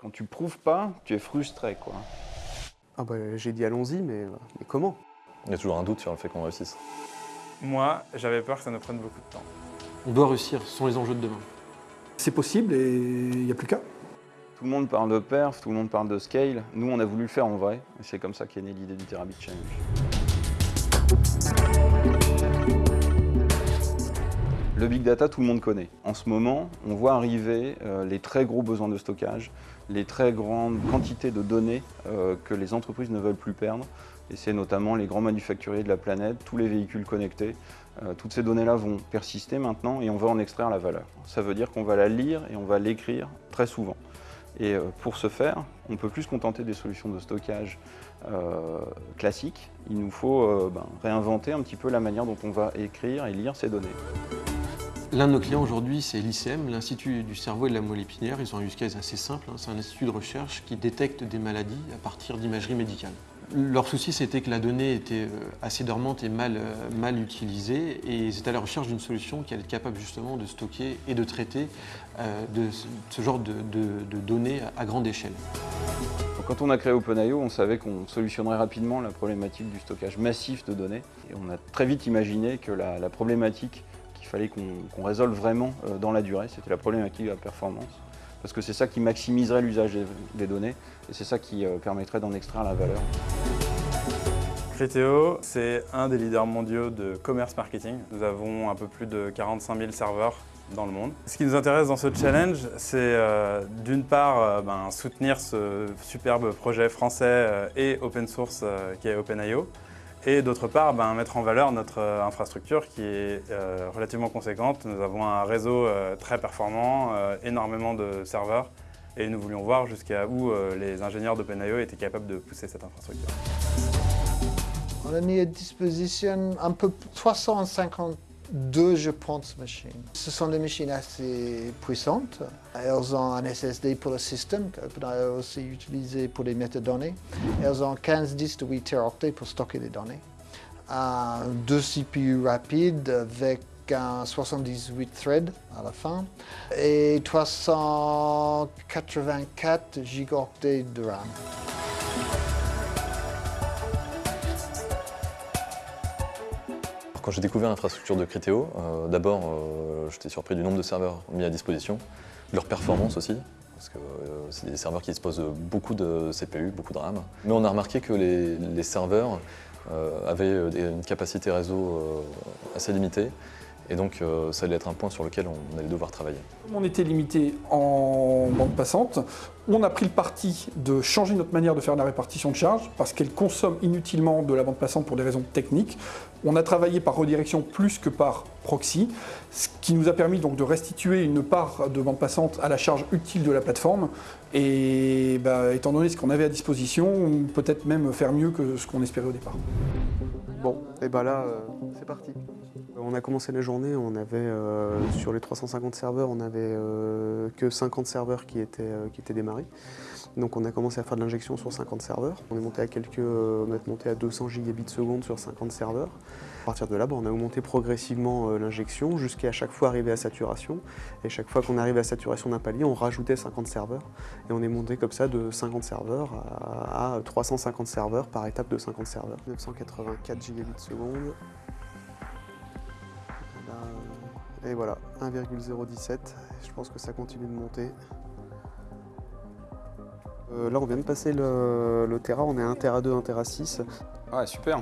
Quand tu prouves pas, tu es frustré, quoi. Ah bah, j'ai dit allons-y, mais, mais comment? Il y a toujours un doute sur le fait qu'on réussisse. Moi, j'avais peur que ça nous prenne beaucoup de temps. On doit réussir, ce sont les enjeux de demain. C'est possible et il n'y a plus qu'à. Tout le monde parle de perf, tout le monde parle de scale. Nous, on a voulu le faire en vrai. Et c'est comme ça qu'est née l'idée du Terabit Challenge. Le big data, tout le monde connaît. En ce moment, on voit arriver euh, les très gros besoins de stockage, les très grandes quantités de données euh, que les entreprises ne veulent plus perdre. Et c'est notamment les grands manufacturiers de la planète, tous les véhicules connectés. Euh, toutes ces données-là vont persister maintenant et on va en extraire la valeur. Ça veut dire qu'on va la lire et on va l'écrire très souvent. Et pour ce faire, on ne peut plus se contenter des solutions de stockage classiques. Il nous faut ben, réinventer un petit peu la manière dont on va écrire et lire ces données. L'un de nos clients aujourd'hui, c'est l'ICM, l'Institut du cerveau et de la moelle épinière. Ils ont un use case assez simple. Hein. C'est un institut de recherche qui détecte des maladies à partir d'imagerie médicale. Leur souci, c'était que la donnée était euh, assez dormante et mal, euh, mal utilisée, et ils étaient à la recherche d'une solution qui allait être capable justement de stocker et de traiter euh, ce genre de, données à grande échelle. Quand on a créé OpenIO, on savait qu'on solutionnerait rapidement la problématique du stockage massif de données. Et on a très vite imaginé que la, problématique fallait qu'on résolve vraiment euh, dans la durée. C'était la problématique de la performance. Parce que c'est ça qui maximiserait l'usage des données et c'est ça qui euh, permettrait d'en extraire la valeur. Criteo, c'est un des leaders mondiaux de commerce marketing. Nous avons un peu plus de 45 000 serveurs dans le monde. Ce qui nous intéresse dans ce challenge, c'est euh, d'une part ben, soutenir ce superbe projet français et open source qui est OpenIO, et d'autre part, ben, mettre en valeur notre euh, infrastructure qui est euh, relativement conséquente. Nous avons un réseau euh, très performant, énormément de serveurs et nous voulions voir jusqu'à où les ingénieurs d'OpenIO étaient capables de pousser cette infrastructure. On a mis à disposition un peu 350 deux, je pense, machines. Ce sont des machines assez puissantes. Elles ont un SSD pour le système, qu'OpenIO a aussi utilisé pour les métadonnées. Elles ont 15 disques de 8 teraoctets pour stocker les données. Un, deux CPU rapides avec un 78 threads à la fin et 384 gigaoctets de RAM. Quand j'ai découvert l'infrastructure de Criteo, euh, d'abord euh, j'étais surpris du nombre de serveurs mis à disposition, leur performance aussi, parce que euh, c'est des serveurs qui disposent de beaucoup de CPU, beaucoup de RAM. Mais on a remarqué que les serveurs avaient une capacité réseau assez limitée, et donc ça allait être un point sur lequel on allait devoir travailler. On était limité en bande passante. On a pris le parti de changer notre manière de faire la répartition de charge parce qu'elle consomme inutilement de la bande passante pour des raisons techniques. On a travaillé par redirection plus que par proxy, ce qui nous a permis donc de restituer une part de bande passante à la charge utile de la plateforme. Et bah, étant donné ce qu'on avait à disposition, peut-être même faire mieux que ce qu'on espérait au départ. Bon, et ben là, euh, c'est parti. On a commencé la journée, on avait euh, sur les 350 serveurs, on n'avait euh, que 50 serveurs qui étaient, euh, qui étaient démarrés. Donc on a commencé à faire de l'injection sur 50 serveurs. On est monté à quelques, on monté à 200 gigabits seconde sur 50 serveurs. À partir de là, on a augmenté progressivement l'injection jusqu'à chaque fois arriver à saturation. Et chaque fois qu'on arrivait à saturation d'un palier, on rajoutait 50 serveurs. Et on est monté comme ça de 50 serveurs à, 350 serveurs par étape de 50 serveurs. 984 gigabits seconde. Et voilà, 1,017. Je pense que ça continue de monter. Euh, là, on vient de passer le, le, Tera, on est à 1 Tera 2, 1 Tera 6. Ouais, super,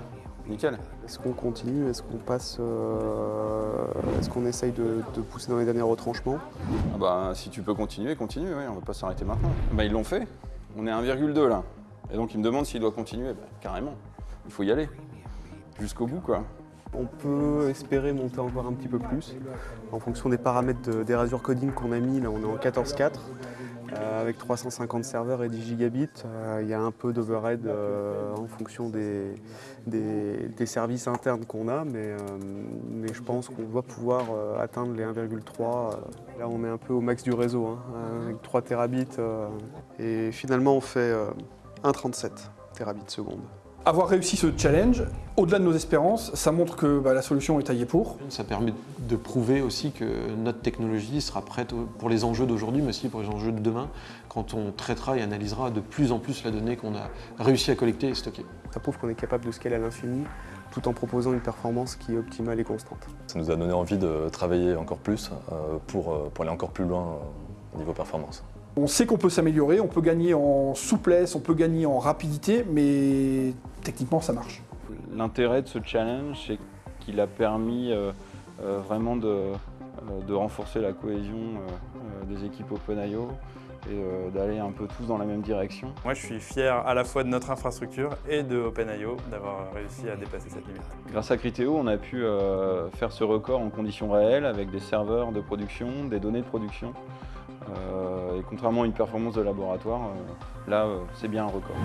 nickel. Est-ce qu'on continue? Est-ce qu'on passe euh, Est-ce qu'on essaye de, pousser dans les derniers retranchements? Ah bah, Si tu peux continuer, continue, oui, on va pas s'arrêter maintenant. Bah, ils l'ont fait, on est à 1,2 là. Et donc, ils me demandent s'il doit continuer. Bah, carrément, il faut y aller. Jusqu'au bout, quoi. On peut espérer monter encore un petit peu plus. En fonction des paramètres des Razor Coding qu'on a mis, là on est en 14.4. Euh, avec 350 serveurs et 10 gigabits, euh, il y a un peu d'overhead euh, en fonction des, services internes qu'on a, mais, mais, je pense qu'on doit pouvoir atteindre les 1,3. là on est un peu au max du réseau, hein, avec 3 terabits. et finalement on fait 1,37 terabits seconde. Avoir réussi ce challenge, au-delà de nos espérances, ça montre que bah, la solution est taillée pour. Ça permet de prouver aussi que notre technologie sera prête pour les enjeux d'aujourd'hui, mais aussi pour les enjeux de demain, quand on traitera et analysera de plus en plus la donnée qu'on a réussi à collecter et stocker. Ça prouve qu'on est capable de scaler à l'infini tout en proposant une performance qui est optimale et constante. Ça nous a donné envie de travailler encore plus euh, pour, euh, pour aller encore plus loin euh, au niveau performance. On sait qu'on peut s'améliorer, on peut gagner en souplesse, on peut gagner en rapidité, mais techniquement ça marche. L'intérêt de ce challenge, c'est qu'il a permis euh, euh, vraiment de, euh, de, renforcer la cohésion des équipes OpenIO et d'aller un peu tous dans la même direction. Moi je suis fier à la fois de notre infrastructure et de OpenIO d'avoir réussi à dépasser cette limite. Grâce à Criteo, on a pu faire ce record en conditions réelles avec des serveurs de production, des données de production. Euh, et contrairement à une performance de laboratoire, euh, là, euh, c'est bien un record.